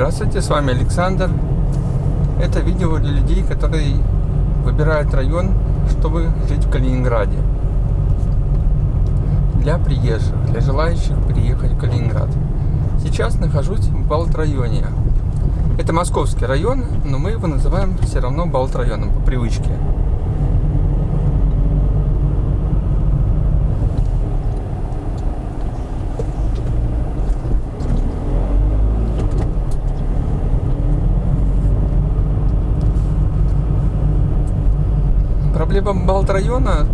Здравствуйте, с вами Александр. Это видео для людей, которые выбирают район, чтобы жить в Калининграде. Для приезжих, для желающих приехать в Калининград. Сейчас нахожусь в Балт-районе. Это московский район, но мы его называем все равно Балт-районом по привычке. Проблема Балт-района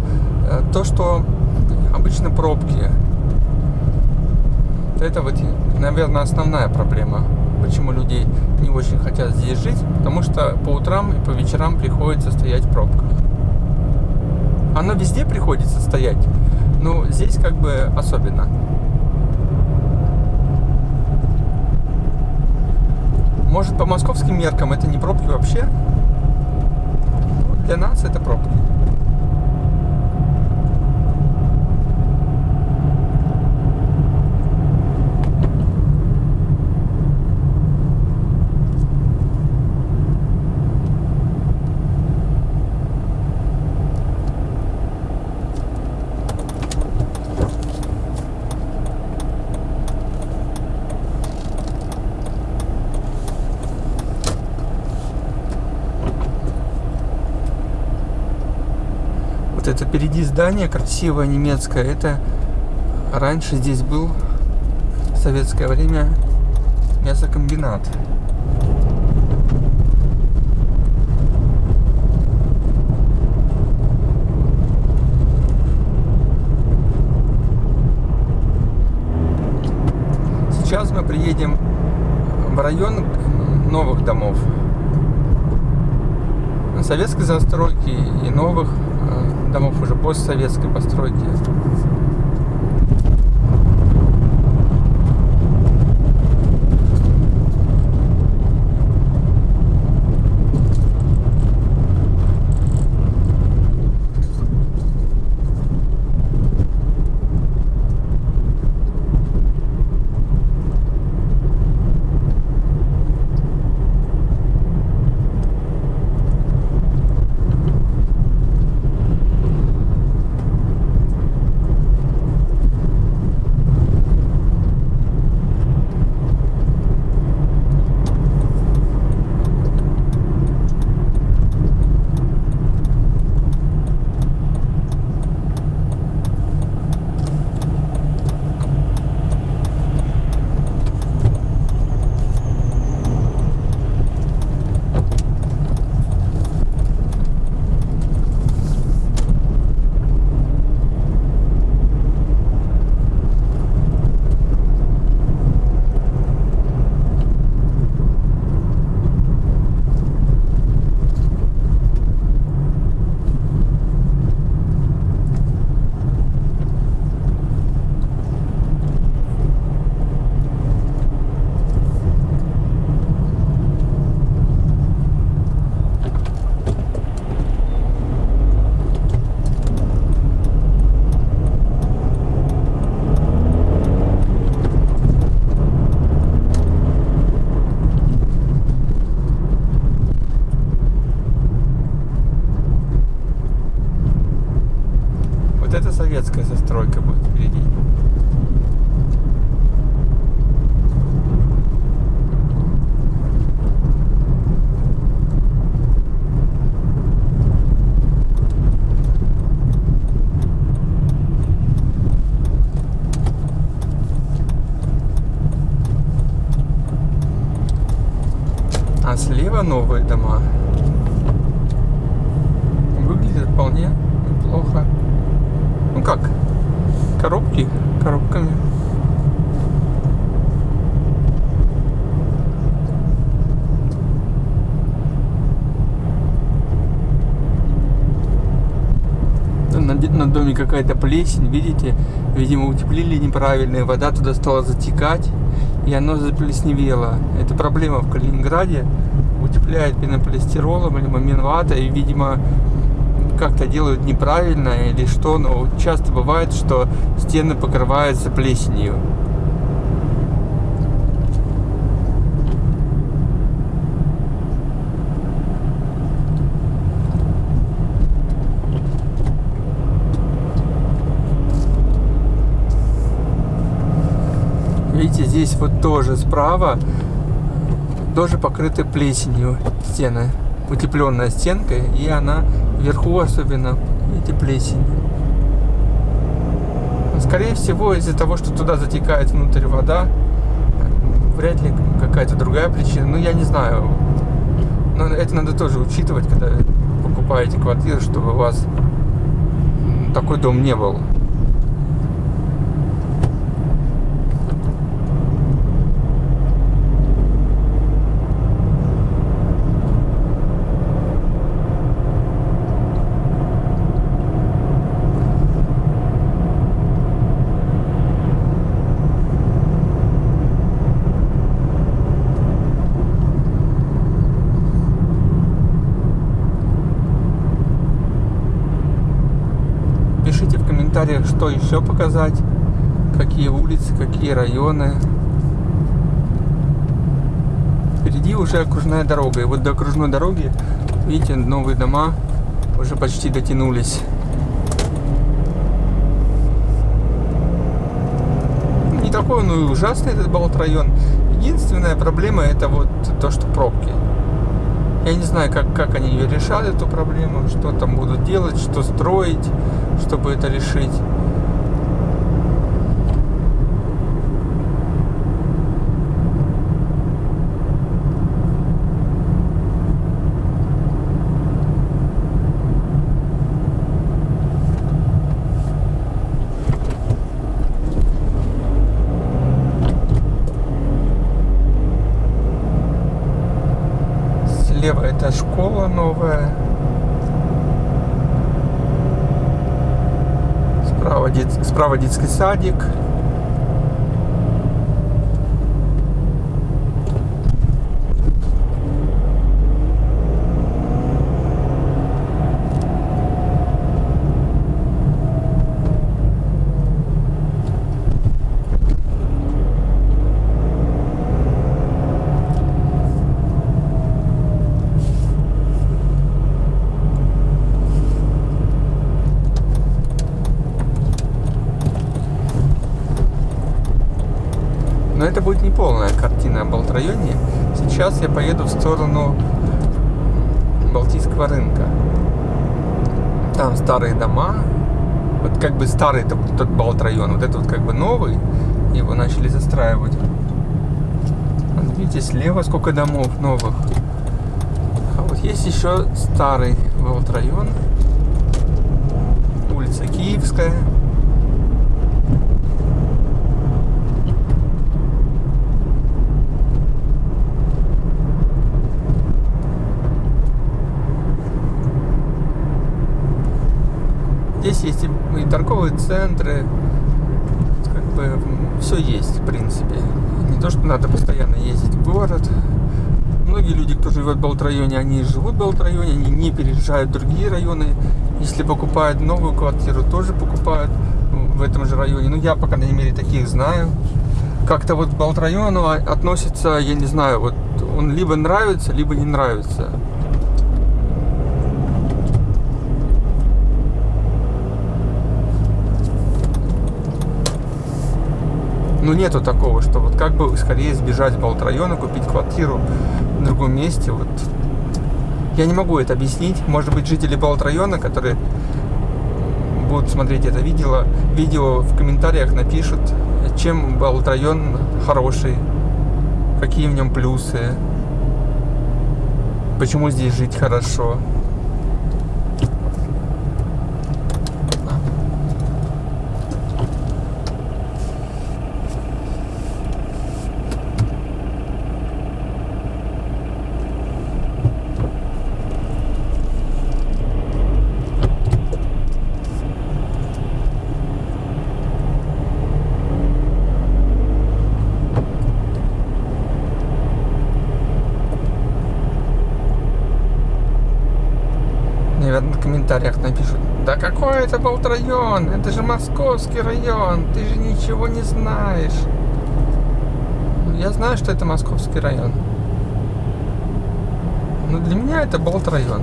э, то, что обычно пробки. Это вот, наверное, основная проблема, почему люди не очень хотят здесь жить, потому что по утрам и по вечерам приходится стоять в пробках. Оно везде приходится стоять, но здесь как бы особенно. Может, по московским меркам это не пробки вообще? Для нас это пробки. Это впереди здание красивое немецкое. Это раньше здесь был в советское время мясокомбинат. Сейчас мы приедем в район новых домов. Советской застройки и новых домов уже постсоветской постройки. Слева новые дома. Выглядят вполне неплохо. Ну как? Коробки коробками. Де- на доме какая-то плесень, видите? Видимо, утеплили неправильно, и вода туда стала затекать, и оно заплесневело. Это проблема в Калининграде утепляют пенополистиролом либо минватой, и, видимо, как-то делают неправильно или что, но часто бывает, что стены покрываются плесенью. Видите, здесь вот тоже справа тоже покрыты плесенью стены. Утепленная стенка, и она вверху особенно, видите, плесень. Скорее всего, из-за того, что туда затекает внутрь вода, вряд ли какая-то другая причина. Ну, я не знаю. Но это надо тоже учитывать, когда покупаете квартиру, чтобы у вас такой дом не был. Еще показать, какие улицы, какие районы. Впереди уже окружная дорога. И вот до окружной дороги, видите, новые дома уже почти дотянулись. Не такой он и ужасный этот Балт район. Единственная проблема это вот то, что пробки. Я не знаю, как, как они ее решат, эту проблему, что там будут делать, что строить, чтобы это решить. слева это школа новая. Справа, дет... справа детский садик. это будет не полная картина о Балтрайоне. Сейчас я поеду в сторону Балтийского рынка. Там старые дома. Вот как бы старый тот, тот Балтрайон. Вот это вот как бы новый. Его начали застраивать. Видите, слева сколько домов новых. А вот есть еще старый Балтрайон. Улица Киевская. Здесь есть и, и торговые центры, как бы все есть, в принципе. Не то, что надо постоянно ездить в город. Многие люди, кто живет в Балт-районе, они живут в Балт-районе, они не переезжают в другие районы. Если покупают новую квартиру, тоже покупают в этом же районе. Ну, я, по крайней мере, таких знаю. Как-то вот к Балт-району относится, я не знаю, вот он либо нравится, либо не нравится. Ну нету такого, что вот как бы скорее сбежать в района, купить квартиру в другом месте. Вот. Я не могу это объяснить. Может быть, жители района, которые будут смотреть это видео, видео в комментариях напишут, чем район хороший, какие в нем плюсы, почему здесь жить хорошо. наверное, в комментариях напишут. Да какой это был район? Это же московский район. Ты же ничего не знаешь. Я знаю, что это московский район. Но для меня это Болт район.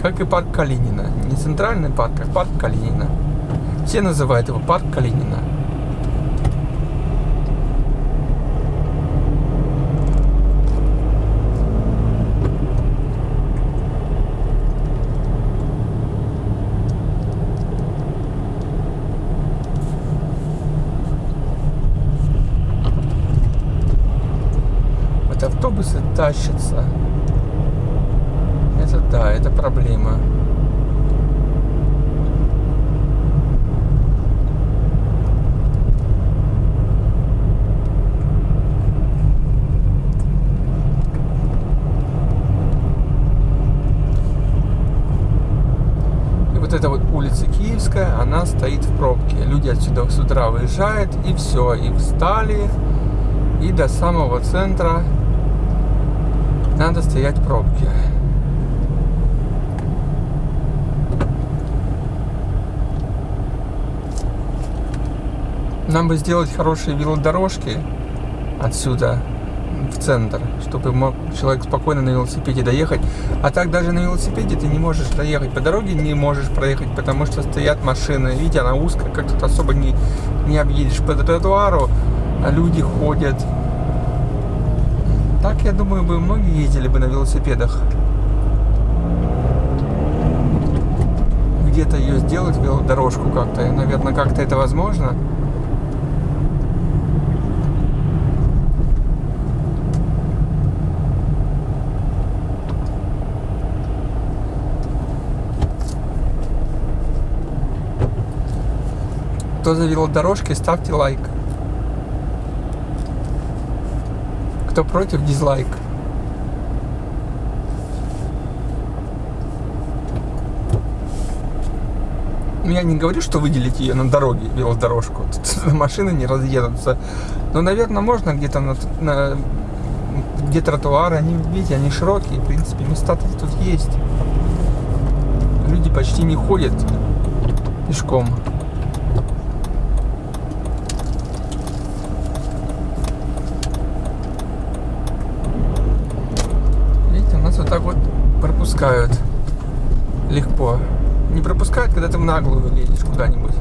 как и парк Калинина. Не центральный парк, а парк Калинина. Все называют его парк Калинина. Вот автобусы тащатся. Это да, это проблема. И вот эта вот улица Киевская, она стоит в пробке. Люди отсюда с утра выезжают, и все, и встали, и до самого центра надо стоять в пробке. Нам бы сделать хорошие велодорожки отсюда в центр, чтобы мог человек спокойно на велосипеде доехать. А так даже на велосипеде ты не можешь доехать по дороге, не можешь проехать, потому что стоят машины. Видите, она узкая, как тут особо не, не объедешь по тротуару, а люди ходят. Так, я думаю, бы многие ездили бы на велосипедах. Где-то ее сделать, велодорожку как-то. Наверное, как-то это возможно. Кто за велодорожки, ставьте лайк. Кто против, дизлайк. Ну, я не говорю, что выделить ее на дороге, велодорожку. Тут машины не разъедутся. Но, наверное, можно где-то на, на где тротуары, они, видите, они широкие. В принципе, места тут есть. Люди почти не ходят пешком. Видите, у нас вот так вот пропускают легко. Не пропускают, когда ты в наглую лезешь куда-нибудь.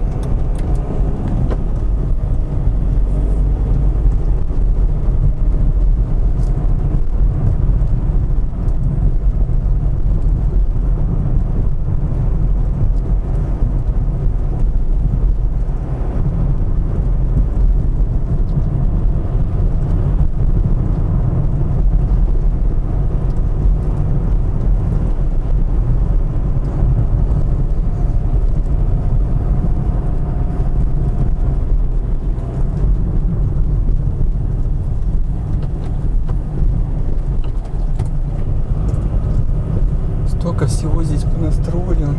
Столько всего здесь понастроено.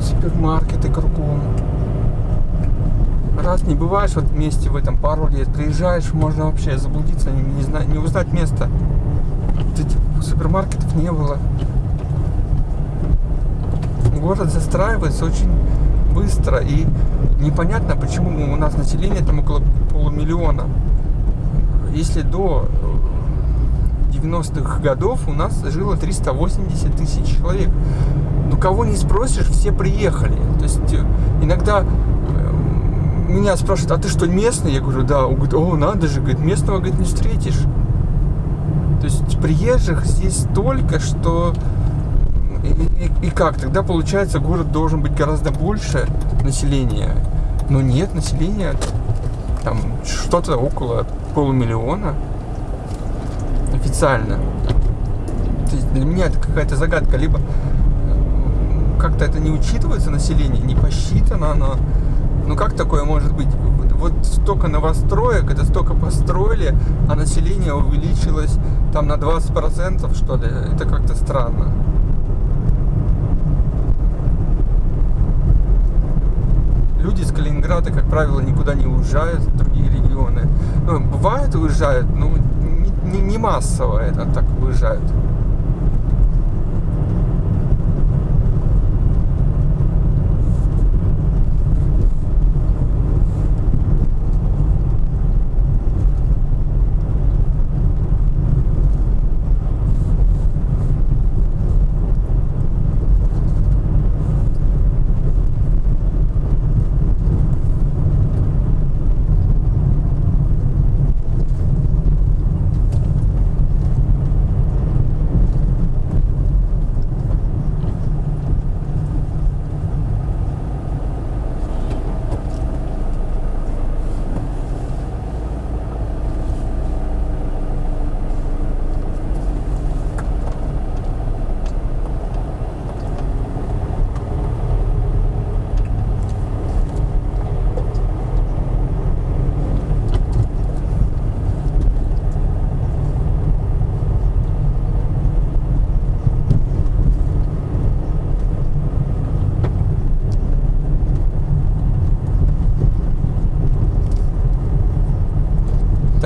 Супермаркеты кругом. Раз не бываешь вот вместе в этом приезжаешь, можно вообще заблудиться, не, не, знать, не узнать место. Супермаркетов не было. Город застраивается очень быстро и непонятно, почему у нас население там около полумиллиона. Если до 90-х годов у нас жило 380 тысяч человек. Ну, кого не спросишь, все приехали. То есть э, иногда меня спрашивают, а ты что, местный? Я говорю, да. Он говорит, о, надо же, говорит, местного, говорит, не встретишь. То есть приезжих здесь столько, что... И, и, и как? Тогда, получается, город должен быть гораздо больше населения. Но нет, населения там что-то около полумиллиона официально. То есть для меня это какая-то загадка. Либо э, как-то это не учитывается население, не посчитано оно. Ну как такое может быть? Вот столько новостроек, это столько построили, а население увеличилось там на 20% что ли. Это как-то странно. Люди из Калининграда, как правило, никуда не уезжают в другие регионы. Ну, бывает уезжают, но не, не массово это так уезжают.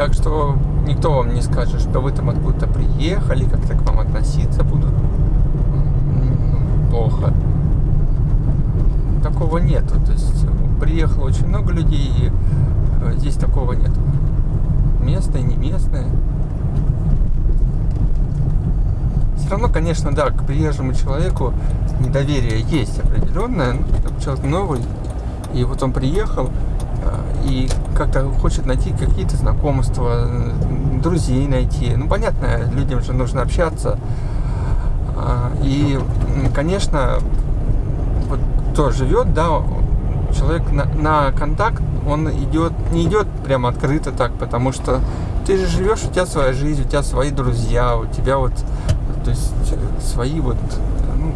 Так что никто вам не скажет, что вы там откуда-то приехали, как-то к вам относиться будут ну, плохо. Такого нету. То есть приехало очень много людей, и э, здесь такого нету. Местные, не местные. Все равно, конечно, да, к приезжему человеку недоверие есть определенное. Ну, человек новый, и вот он приехал, э, и как-то хочет найти какие-то знакомства, друзей найти. Ну, понятно, людям же нужно общаться. А, и, конечно, вот кто живет, да, человек на, на контакт, он идет, не идет прямо открыто так, потому что ты же живешь, у тебя своя жизнь, у тебя свои друзья, у тебя вот, то есть свои вот, ну,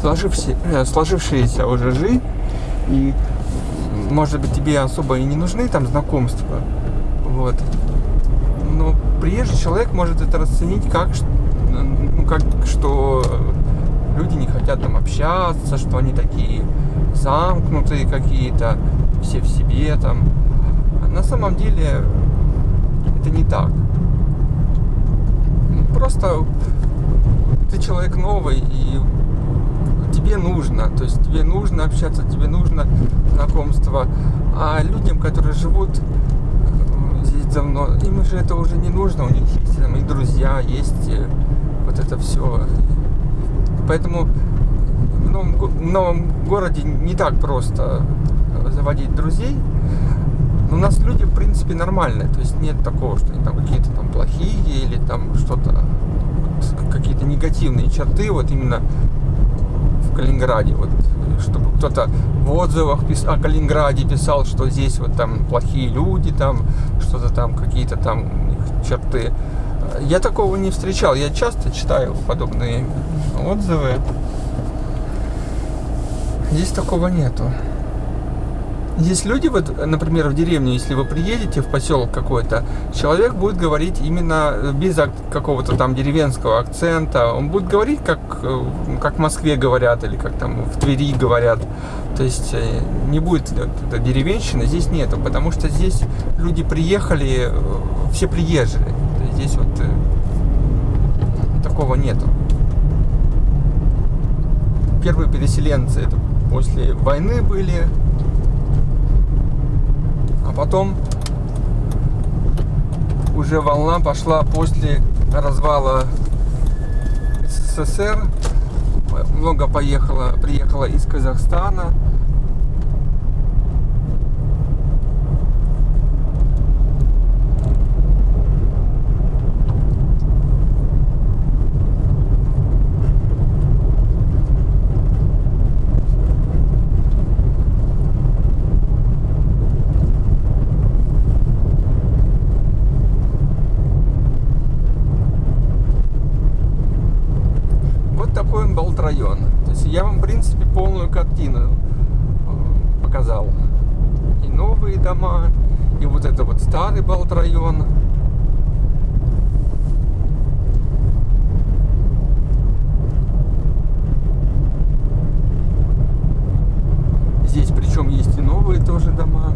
сложившиеся, э, сложившиеся уже жизнь, и может быть тебе особо и не нужны там знакомства, вот. Но приезжий человек может это расценить как, ну, как что люди не хотят там общаться, что они такие замкнутые какие-то, все в себе там. А на самом деле это не так. Просто ты человек новый и тебе нужно, то есть тебе нужно общаться, тебе нужно знакомство. А людям, которые живут э, здесь давно, им же это уже не нужно, у них есть там и друзья, есть э, вот это все. Поэтому в новом, в новом городе не так просто заводить друзей. Но у нас люди, в принципе, нормальные. То есть нет такого, что они там какие-то там плохие или там что-то, какие-то негативные черты. Вот именно Калининграде. Вот, чтобы кто-то в отзывах пис... о Калининграде писал, что здесь вот там плохие люди, там что-то там, какие-то там черты. Я такого не встречал. Я часто читаю подобные отзывы. Здесь такого нету. Есть люди, вот, например, в деревню, если вы приедете в поселок какой-то, человек будет говорить именно без какого-то там деревенского акцента. Он будет говорить, как, э, как в Москве говорят, или как там в Твери говорят. То есть э, не будет деревенщины, здесь нету, потому что здесь люди приехали, э, все приезжие. Здесь вот такого нету. Первые переселенцы это после войны были, потом уже волна пошла после развала СССР. Много поехало, приехало из Казахстана, район. То есть я вам, в принципе, полную картину э, показал. И новые дома, и вот это вот старый Балт район. Здесь причем есть и новые тоже дома.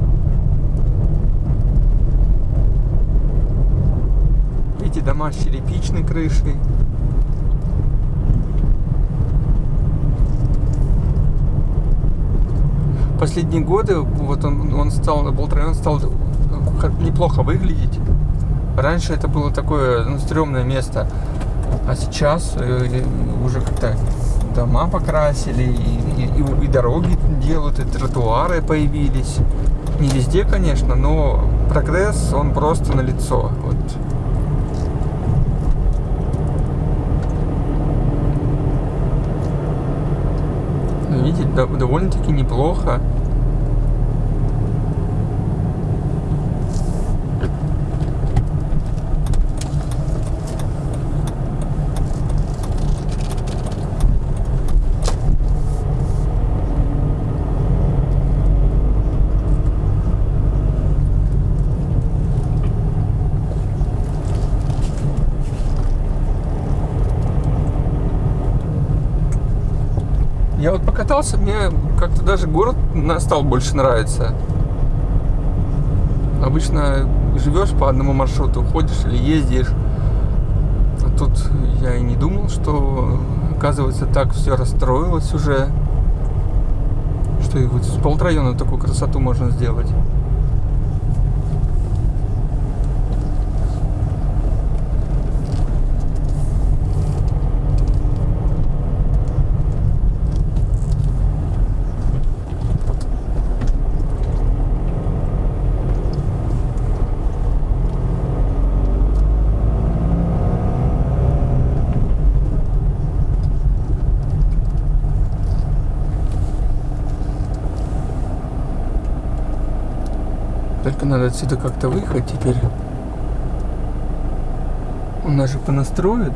Эти дома с черепичной крышей. Последние годы вот он, он стал, Болтрайон стал неплохо выглядеть. Раньше это было такое ну, стрёмное место, а сейчас э, уже как-то дома покрасили, и, и, и дороги делают, и тротуары появились. Не везде, конечно, но прогресс, он просто на лицо. Вот. Видите, довольно-таки неплохо. Я вот покатался, мне как-то даже город стал больше нравиться. Обычно живешь по одному маршруту, ходишь или ездишь. А тут я и не думал, что оказывается так все расстроилось уже, что и вот с полрайона такую красоту можно сделать. Надо отсюда как-то выехать теперь. У нас же понастроит.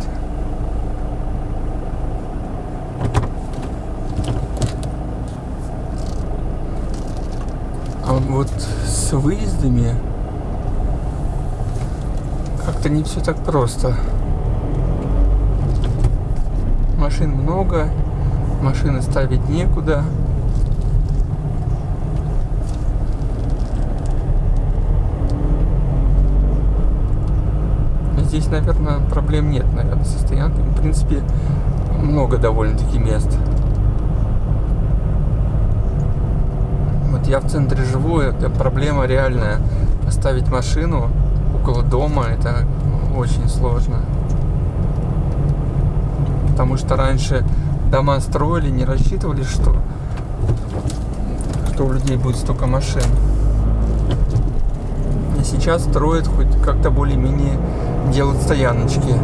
А вот с выездами как-то не все так просто. Машин много, машины ставить некуда. Здесь, наверное, проблем нет, наверное, со стоянками. В принципе, много довольно-таки мест. Вот я в центре живу, это проблема реальная. Поставить машину около дома, это очень сложно. Потому что раньше дома строили, не рассчитывали, что, что у людей будет столько машин. А сейчас строят хоть как-то более-менее делают стояночки.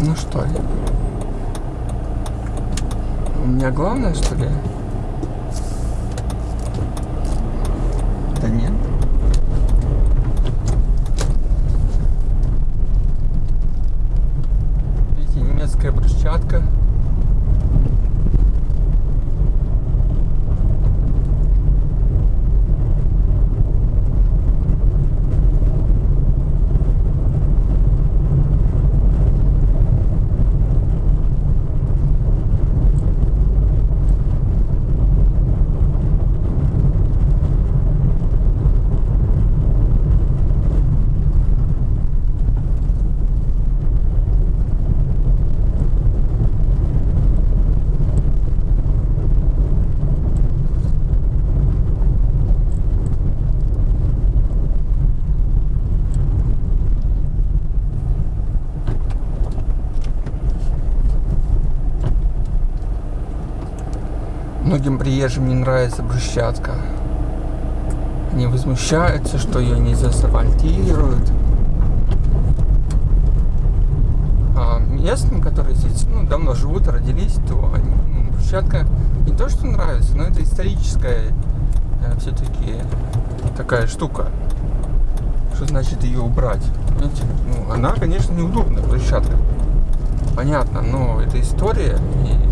Ну что, у меня главное, что ли? Да нет. Видите, немецкая брусчатка. Многим приезжим не нравится брусчатка. Они возмущаются, что ее не заасфальтируют. А местным, которые здесь ну, давно живут, родились, то ну, брусчатка не то, что нравится, но это историческая э, все-таки такая штука. Что значит ее убрать? Ну, она, конечно, неудобная, брусчатка. Понятно, но это история. И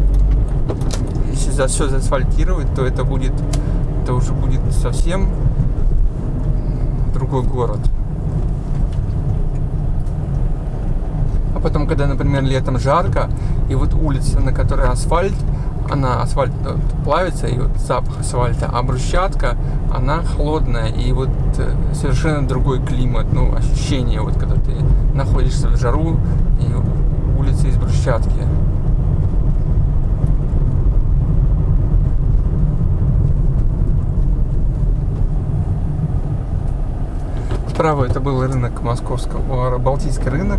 за все заасфальтировать, то это будет, это уже будет совсем другой город. А потом, когда, например, летом жарко, и вот улица, на которой асфальт, она асфальт э, плавится, и вот запах асфальта, а брусчатка, она холодная, и вот э, совершенно другой климат, ну, ощущение, вот когда ты находишься в жару, и улица из брусчатки. Справа это был рынок московского, Балтийский рынок.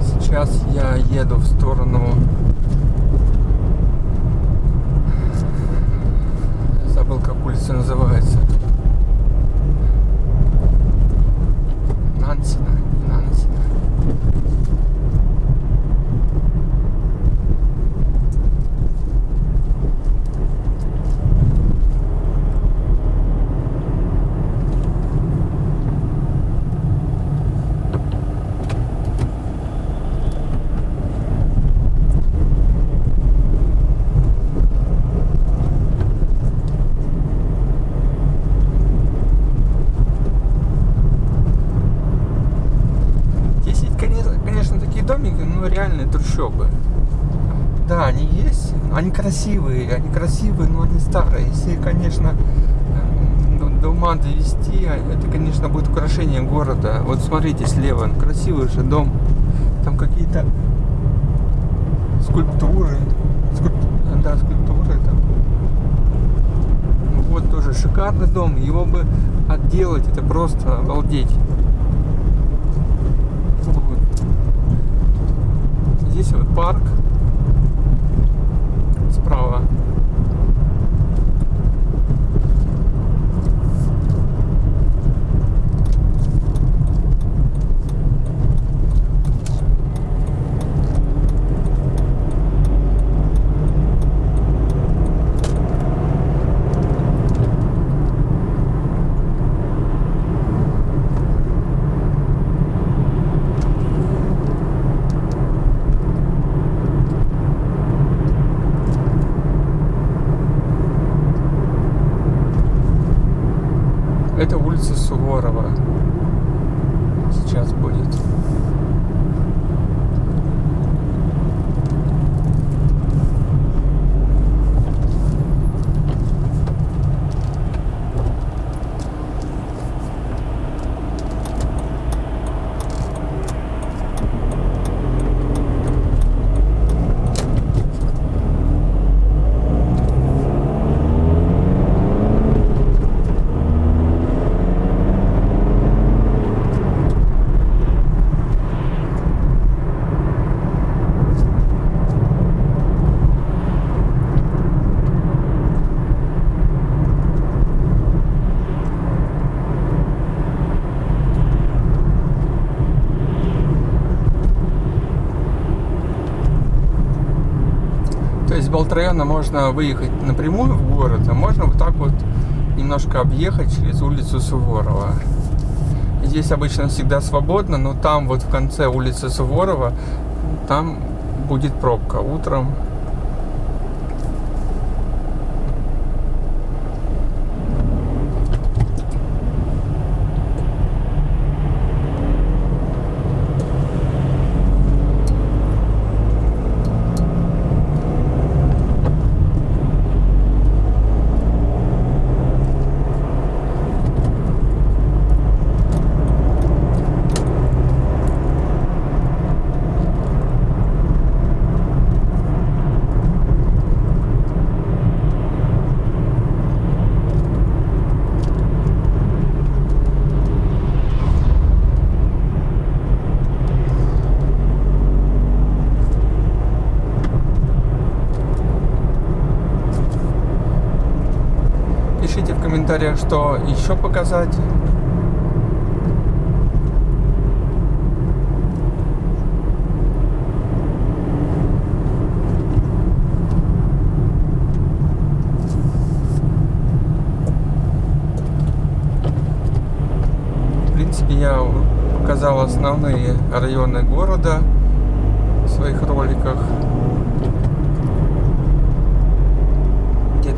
Сейчас я еду в сторону... Забыл, как улица называется. Нансина. Реальные трущобы. Да, они есть, они красивые, они красивые, но они старые. Если, конечно, э, до ума довести, а это, конечно, будет украшение города. Вот смотрите слева, красивый же дом. Там какие-то скульптуры. Скульп... Да, скульптуры там. Вот тоже шикарный дом. Его бы отделать, это просто обалдеть. Вот. Здесь вот парк справа. Это улица Суворова. Сейчас будет. То Болтраяна можно выехать напрямую в город, а можно вот так вот немножко объехать через улицу Суворова. Здесь обычно всегда свободно, но там вот в конце улицы Суворова, там будет пробка утром. Пишите в комментариях, что еще показать. В принципе, я показал основные районы города в своих роликах.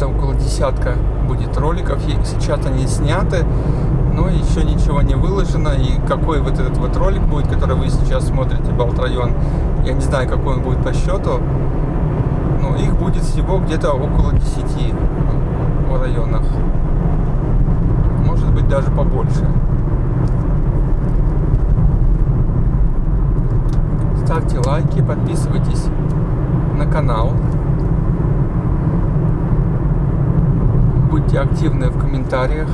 Где-то около десятка будет роликов. Сейчас они сняты, но еще ничего не выложено. И какой вот этот вот ролик будет, который вы сейчас смотрите, Балтрайон, я не знаю, какой он будет по счету. Но их будет всего где-то около 10 в районах. Может быть даже побольше. Ставьте лайки, подписывайтесь на канал. Будьте активны в комментариях,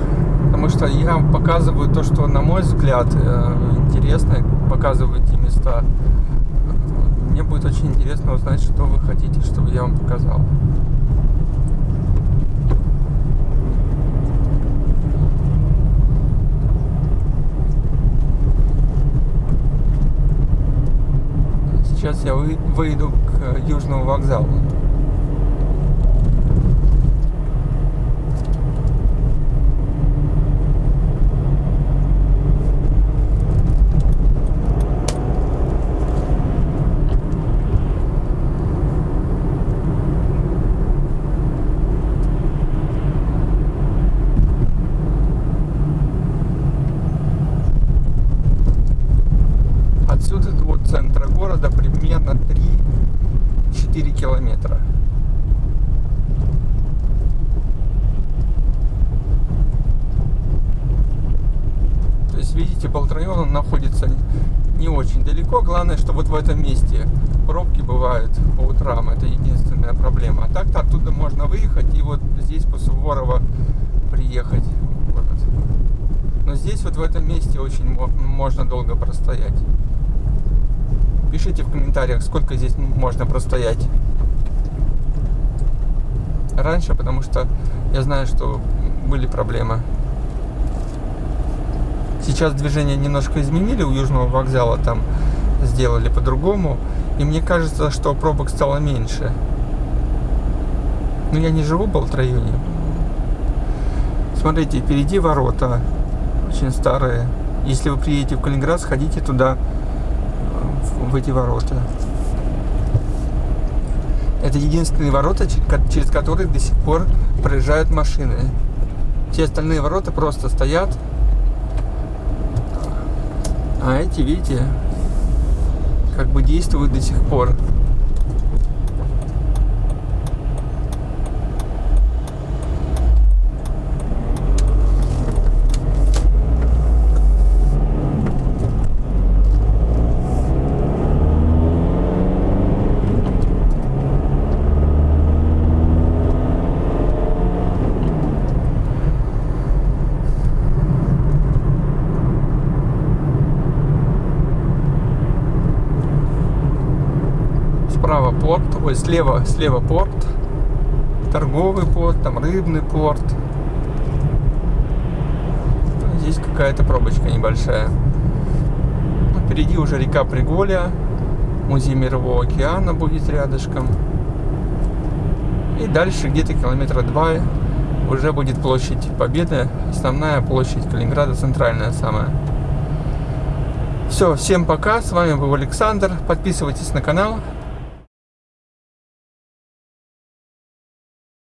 потому что я показываю то, что, на мой взгляд, э, интересно, показываю эти места. Мне будет очень интересно узнать, что вы хотите, чтобы я вам показал. Сейчас я вы- выйду к Южному вокзалу. Отсюда до центра города примерно километра. То есть, видите, Болтрайон он находится не очень далеко. Главное, что вот в этом месте пробки бывают по утрам. Это единственная проблема. А так-то оттуда можно выехать и вот здесь по Суворова приехать в город. Но здесь вот в этом месте очень можно долго простоять. Пишите в комментариях, сколько здесь можно простоять. Раньше, потому что я знаю, что были проблемы. Сейчас движение немножко изменили у Южного вокзала, там сделали по-другому. И мне кажется, что пробок стало меньше. Но я не живу в Болт-районе. Смотрите, впереди ворота. Очень старые. Если вы приедете в Калининград, сходите туда, в эти ворота. Это единственные ворота, через которые до сих пор проезжают машины. Все остальные ворота просто стоят а эти, видите, как бы действуют до сих пор. справа порт, ой, слева, слева порт, торговый порт, там рыбный порт. Здесь какая-то пробочка небольшая. Ну, впереди уже река Приголя, музей Мирового океана будет рядышком. И дальше где-то километра два уже будет площадь Победы, основная площадь Калининграда, центральная самая. Все, всем пока, с вами был Александр, подписывайтесь на канал,